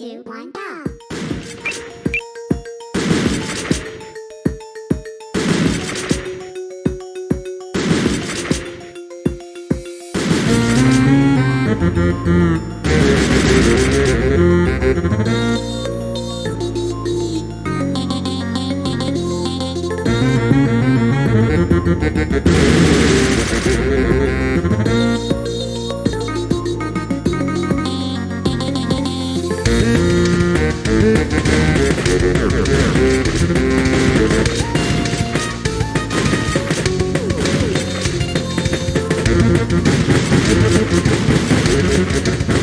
two, one, go. Thank Música